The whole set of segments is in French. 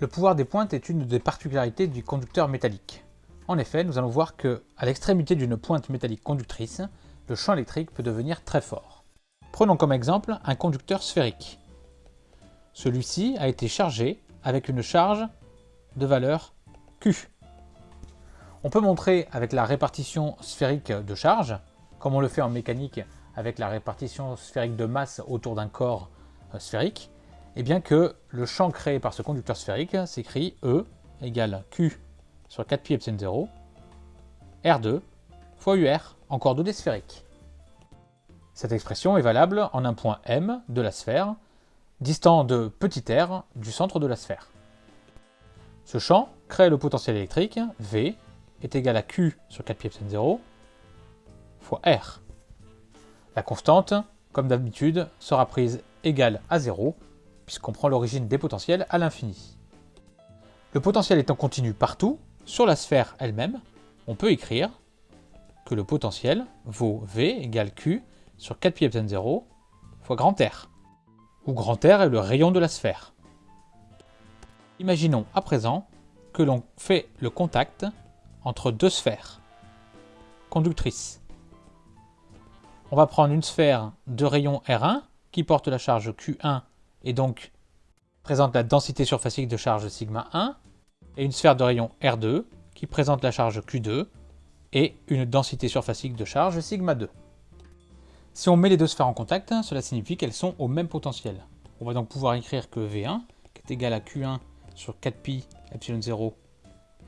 Le pouvoir des pointes est une des particularités du conducteur métallique. En effet, nous allons voir que, à l'extrémité d'une pointe métallique conductrice, le champ électrique peut devenir très fort. Prenons comme exemple un conducteur sphérique. Celui-ci a été chargé avec une charge de valeur Q. On peut montrer avec la répartition sphérique de charge, comme on le fait en mécanique avec la répartition sphérique de masse autour d'un corps euh, sphérique, et bien que le champ créé par ce conducteur sphérique s'écrit E égale Q sur 4pi epsilon 0, R2 fois UR en coordonnées sphériques. Cette expression est valable en un point M de la sphère, distant de r du centre de la sphère. Ce champ crée le potentiel électrique V est égal à Q sur 4pi epsilon 0 fois R. La constante, comme d'habitude, sera prise égale à 0, puisqu'on prend l'origine des potentiels à l'infini. Le potentiel étant continu partout, sur la sphère elle-même, on peut écrire que le potentiel vaut V égale Q sur 4 pi epsilon 0 fois grand R, où grand R est le rayon de la sphère. Imaginons à présent que l'on fait le contact entre deux sphères conductrices. On va prendre une sphère de rayon R1 qui porte la charge Q1 et donc présente la densité surfacique de charge sigma 1, et une sphère de rayon R2 qui présente la charge Q2 et une densité surfacique de charge sigma 2. Si on met les deux sphères en contact, cela signifie qu'elles sont au même potentiel. On va donc pouvoir écrire que V1, qui est égal à Q1 sur 4pi epsilon 0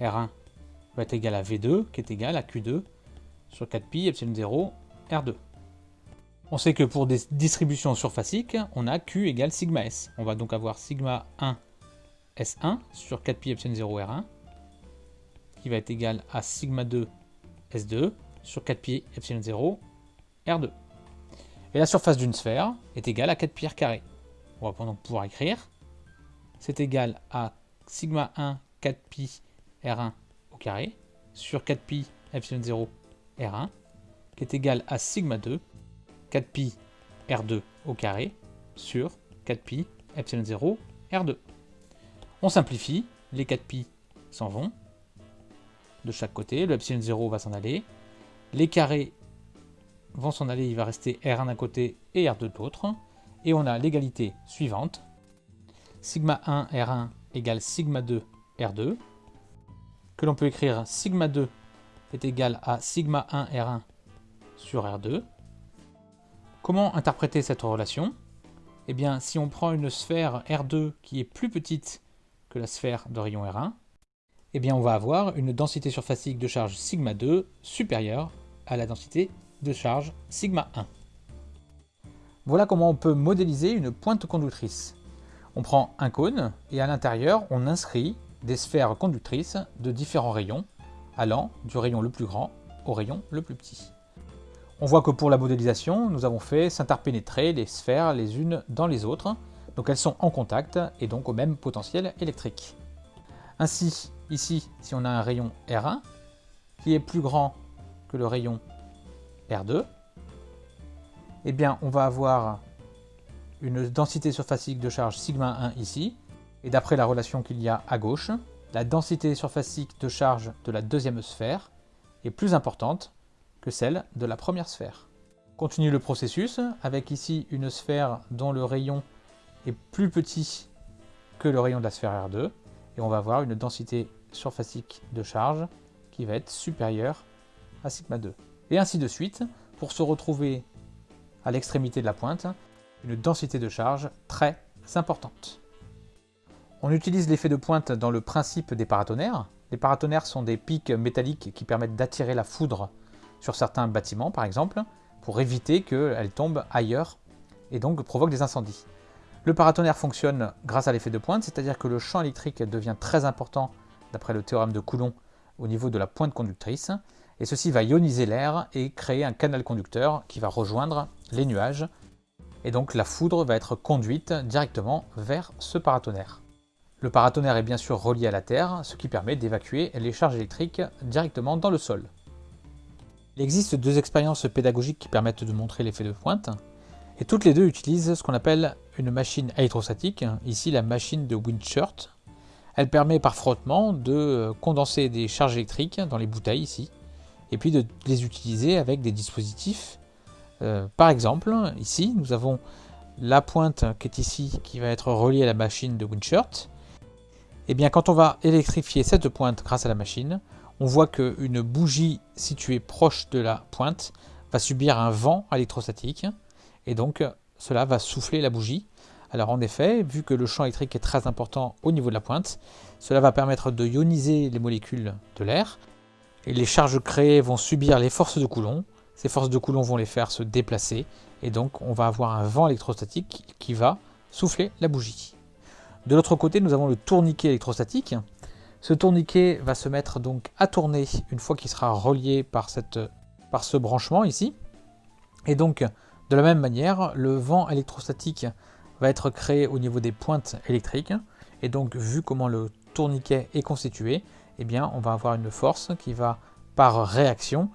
R1, va être égal à V2, qui est égal à Q2 sur 4pi epsilon 0 R2. On sait que pour des distributions surfaciques, on a Q égale sigma S. On va donc avoir sigma 1 S1 sur 4pi epsilon 0 R1, qui va être égal à sigma 2 S2 sur 4pi epsilon 0 R2. Et la surface d'une sphère est égale à 4 pi r carré. On va donc pouvoir écrire, c'est égal à sigma 1 4pi R1 au carré sur 4pi epsilon 0 R1, qui est égal à sigma 2 4pi R2 au carré sur 4pi epsilon 0 R2. On simplifie, les 4pi s'en vont. De chaque côté, le epsilon 0 va s'en aller, les carrés vont s'en aller, il va rester R1 d'un côté et R2 de l'autre, et on a l'égalité suivante, sigma 1 R1 égale sigma 2 R2, que l'on peut écrire sigma 2 est égal à sigma 1 R1 sur R2, Comment interpréter cette relation? Eh bien, si on prend une sphère R2 qui est plus petite que la sphère de rayon R1, eh bien on va avoir une densité surfacique de charge sigma 2 supérieure à la densité de charge sigma 1. Voilà comment on peut modéliser une pointe conductrice. On prend un cône et à l'intérieur on inscrit des sphères conductrices de différents rayons, allant du rayon le plus grand au rayon le plus petit. On voit que pour la modélisation, nous avons fait s'interpénétrer les sphères les unes dans les autres, donc elles sont en contact et donc au même potentiel électrique. Ainsi, ici, si on a un rayon R1 qui est plus grand que le rayon R2, eh bien on va avoir une densité surfacique de charge sigma 1 ici, et d'après la relation qu'il y a à gauche, la densité surfacique de charge de la deuxième sphère est plus importante que celle de la première sphère. Continue le processus avec ici une sphère dont le rayon est plus petit que le rayon de la sphère R2 et on va avoir une densité surfacique de charge qui va être supérieure à sigma 2. Et ainsi de suite pour se retrouver à l'extrémité de la pointe une densité de charge très importante. On utilise l'effet de pointe dans le principe des paratonnerres. Les paratonnerres sont des pics métalliques qui permettent d'attirer la foudre sur certains bâtiments par exemple, pour éviter qu'elles tombent ailleurs et donc provoquent des incendies. Le paratonnerre fonctionne grâce à l'effet de pointe, c'est-à-dire que le champ électrique devient très important d'après le théorème de Coulomb au niveau de la pointe conductrice, et ceci va ioniser l'air et créer un canal conducteur qui va rejoindre les nuages, et donc la foudre va être conduite directement vers ce paratonnerre. Le paratonnerre est bien sûr relié à la Terre, ce qui permet d'évacuer les charges électriques directement dans le sol. Il existe deux expériences pédagogiques qui permettent de montrer l'effet de pointe, et toutes les deux utilisent ce qu'on appelle une machine électrostatique, ici la machine de Windshirt, Elle permet par frottement de condenser des charges électriques dans les bouteilles ici, et puis de les utiliser avec des dispositifs. Euh, par exemple, ici, nous avons la pointe qui est ici, qui va être reliée à la machine de Winshirt. Et eh bien, quand on va électrifier cette pointe grâce à la machine, on voit qu'une bougie située proche de la pointe va subir un vent électrostatique, et donc cela va souffler la bougie. Alors en effet, vu que le champ électrique est très important au niveau de la pointe, cela va permettre de ioniser les molécules de l'air, et les charges créées vont subir les forces de Coulomb. Ces forces de Coulomb vont les faire se déplacer, et donc on va avoir un vent électrostatique qui va souffler la bougie. De l'autre côté, nous avons le tourniquet électrostatique. Ce tourniquet va se mettre donc à tourner une fois qu'il sera relié par, ce branchement ici. Et donc, de la même manière, le vent électrostatique va être créé au niveau des pointes électriques. Et donc, vu comment le tourniquet est constitué, eh bien, on va avoir une force qui va, par réaction,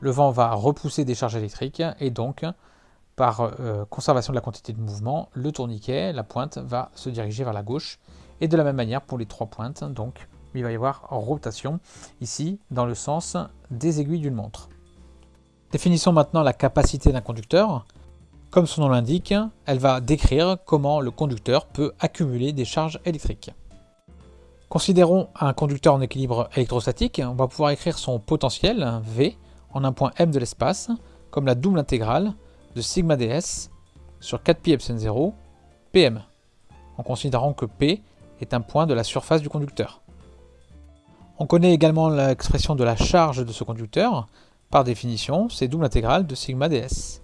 le vent va repousser des charges électriques et donc, par euh, conservation de la quantité de mouvement, le tourniquet, la pointe, va se diriger vers la gauche. Et de la même manière pour les trois pointes, donc il va y avoir rotation ici dans le sens des aiguilles d'une montre. Définissons maintenant la capacité d'un conducteur. Comme son nom l'indique, elle va décrire comment le conducteur peut accumuler des charges électriques. Considérons un conducteur en équilibre électrostatique, on va pouvoir écrire son potentiel, V, en un point m de l'espace, comme la double intégrale de sigma ds sur 4pi epsilon 0 pm, en considérant que P est un point de la surface du conducteur. On connaît également l'expression de la charge de ce conducteur, par définition, c'est double intégrale de sigma ds.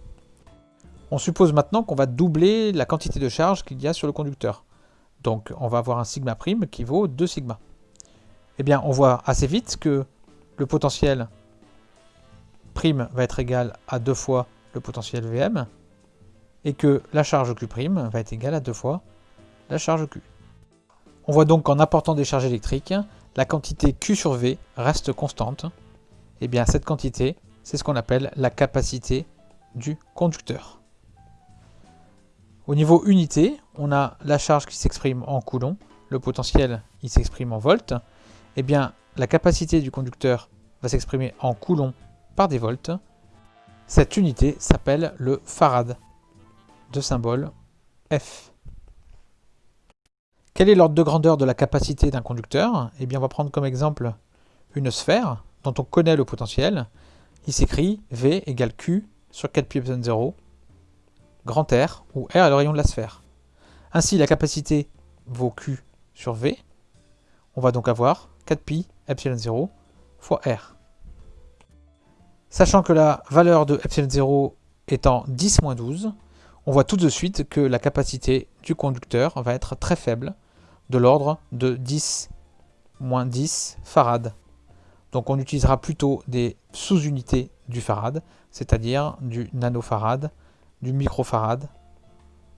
On suppose maintenant qu'on va doubler la quantité de charge qu'il y a sur le conducteur. Donc on va avoir un sigma prime qui vaut 2 sigma. Eh bien on voit assez vite que le potentiel prime va être égal à 2 fois le potentiel Vm et que la charge Q' prime va être égale à 2 fois la charge Q. On voit donc qu'en apportant des charges électriques, la quantité Q sur V reste constante. Et eh bien cette quantité, c'est ce qu'on appelle la capacité du conducteur. Au niveau unité, on a la charge qui s'exprime en coulomb, le potentiel il s'exprime en volts. Eh bien, la capacité du conducteur va s'exprimer en coulomb par des volts. Cette unité s'appelle le farad, de symbole F. Quel est l'ordre de grandeur de la capacité d'un conducteur? Eh bien, on va prendre comme exemple une sphère dont on connaît le potentiel. Il s'écrit V égale Q sur 4 pi epsilon 0 grand R, où R est le rayon de la sphère. Ainsi, la capacité vaut Q sur V. On va donc avoir 4pi epsilon 0 fois R. Sachant que la valeur de epsilon 0 étant 10 moins 12, on voit tout de suite que la capacité du conducteur va être très faible, de l'ordre de 10 moins 10 farad. Donc on utilisera plutôt des sous-unités du farad, c'est-à-dire du nanofarad, du microfarad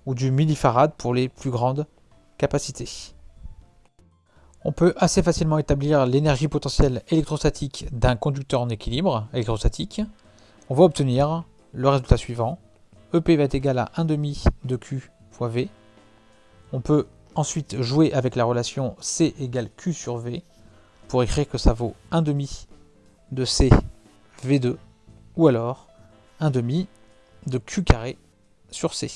ou du millifarad pour les plus grandes capacités. On peut assez facilement établir l'énergie potentielle électrostatique d'un conducteur en équilibre électrostatique. On va obtenir le résultat suivant. EP va être égal à 1,5 de Q fois V. On peut ensuite jouer avec la relation C égale Q sur V pour écrire que ça vaut 1,5 de C V2 ou alors 1,5 de Q carré sur C.